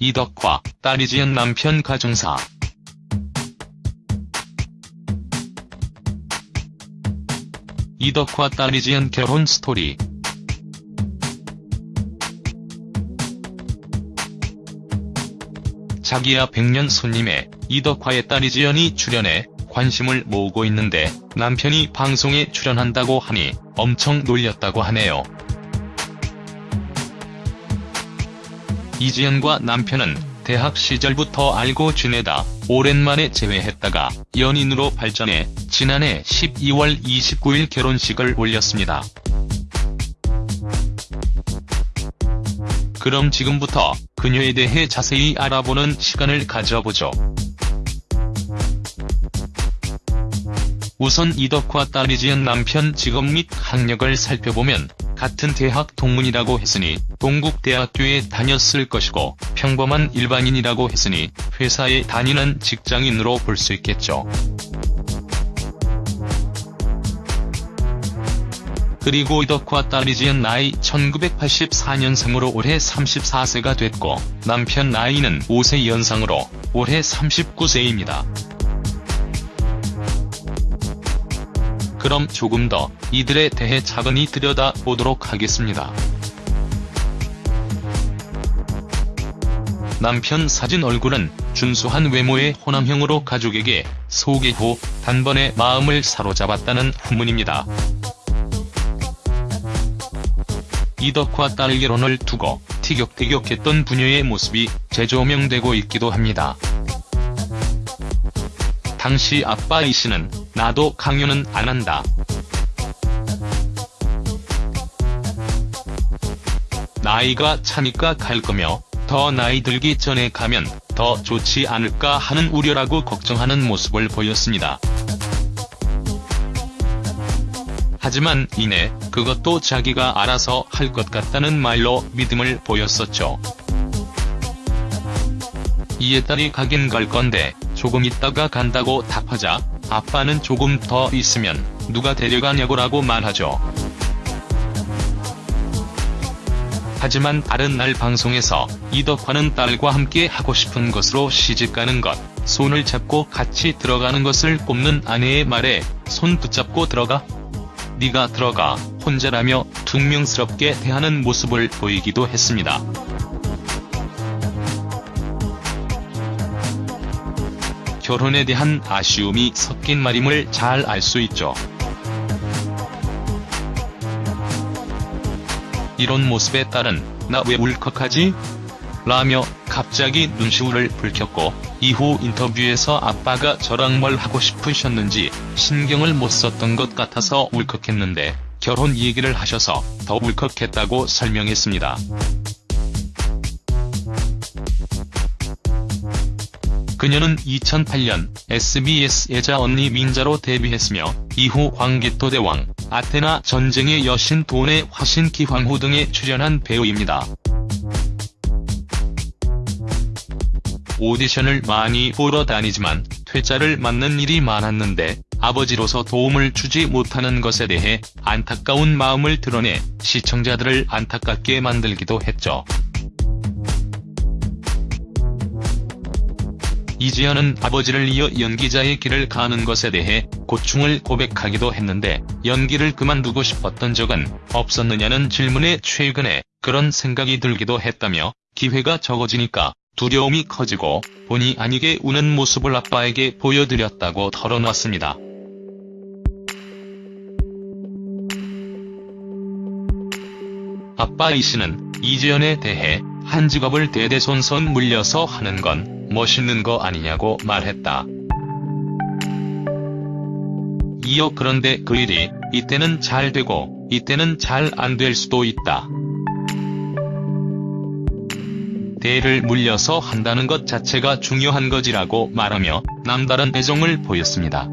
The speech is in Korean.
이덕화, 딸이 지은 남편 가정사. 이덕화 딸이 지은 결혼 스토리. 자기야 백년 손님에 이덕화의 딸이 지연이 출연해 관심을 모으고 있는데 남편이 방송에 출연한다고 하니 엄청 놀렸다고 하네요. 이지연과 남편은 대학 시절부터 알고 지내다 오랜만에 재회했다가 연인으로 발전해 지난해 12월 29일 결혼식을 올렸습니다. 그럼 지금부터 그녀에 대해 자세히 알아보는 시간을 가져보죠. 우선 이덕화 딸이 지은 남편 직업 및 학력을 살펴보면 같은 대학 동문이라고 했으니 동국대학교에 다녔을 것이고 평범한 일반인이라고 했으니 회사에 다니는 직장인으로 볼 수 있겠죠. 그리고 이덕화 딸이 지은 나이 1984년생으로 올해 34세가 됐고 남편 나이는 5세 연상으로 올해 39세입니다. 그럼 조금 더 이들에 대해 차근히 들여다보도록 하겠습니다. 남편 사진 얼굴은 준수한 외모의 호남형으로 가족에게 소개 후 단번에 마음을 사로잡았다는 후문입니다. 이덕화 딸 결혼을 두고 티격태격했던 부녀의 모습이 재조명되고 있기도 합니다. 당시 아빠 A씨는 나도 강요는 안 한다. 나이가 차니까 갈 거며 더 나이 들기 전에 가면 더 좋지 않을까 하는 우려라고 걱정하는 모습을 보였습니다. 하지만 이내 그것도 자기가 알아서 할 것 같다는 말로 믿음을 보였었죠. 이에 딸이 가긴 갈 건데 조금 있다가 간다고 답하자 아빠는 조금 더 있으면 누가 데려가냐고라고 말하죠. 하지만 다른 날 방송에서 이덕화는 딸과 함께 하고 싶은 것으로 시집가는 것, 손을 잡고 같이 들어가는 것을 꼽는 아내의 말에 손 붙잡고 들어가? 네가 들어가 혼자라며 퉁명스럽게 대하는 모습을 보이기도 했습니다. 결혼에 대한 아쉬움이 섞인 말임을 잘 알 수 있죠. 이런 모습에 딸은 나 왜 울컥하지? 라며 갑자기 눈시울을 붉혔고 이후 인터뷰에서 아빠가 저랑 뭘 하고 싶으셨는지 신경을 못 썼던 것 같아서 울컥했는데 결혼 얘기를 하셔서 더 울컥했다고 설명했습니다. 그녀는 2008년 SBS 여자 언니 민자로 데뷔했으며 이후 황기토 대왕, 아테나 전쟁의 여신 돈의 화신 기 황후 등에 출연한 배우입니다. 오디션을 많이 보러 다니지만 퇴짜를 맞는 일이 많았는데 아버지로서 도움을 주지 못하는 것에 대해 안타까운 마음을 드러내 시청자들을 안타깝게 만들기도 했죠. 이지연은 아버지를 이어 연기자의 길을 가는 것에 대해 고충을 고백하기도 했는데 연기를 그만두고 싶었던 적은 없었느냐는 질문에 최근에 그런 생각이 들기도 했다며 기회가 적어지니까 두려움이 커지고 본의 아니게 우는 모습을 아빠에게 보여드렸다고 털어놨습니다. 아빠 A씨는 이지연에 대해 한 직업을 대대손손 물려서 하는 건 멋있는 거 아니냐고 말했다. 이어 그런데 그 일이 이때는 잘 되고 이때는 잘 안 될 수도 있다. 대를 물려서 한다는 것 자체가 중요한 거지라고 말하며 남다른 애정을 보였습니다.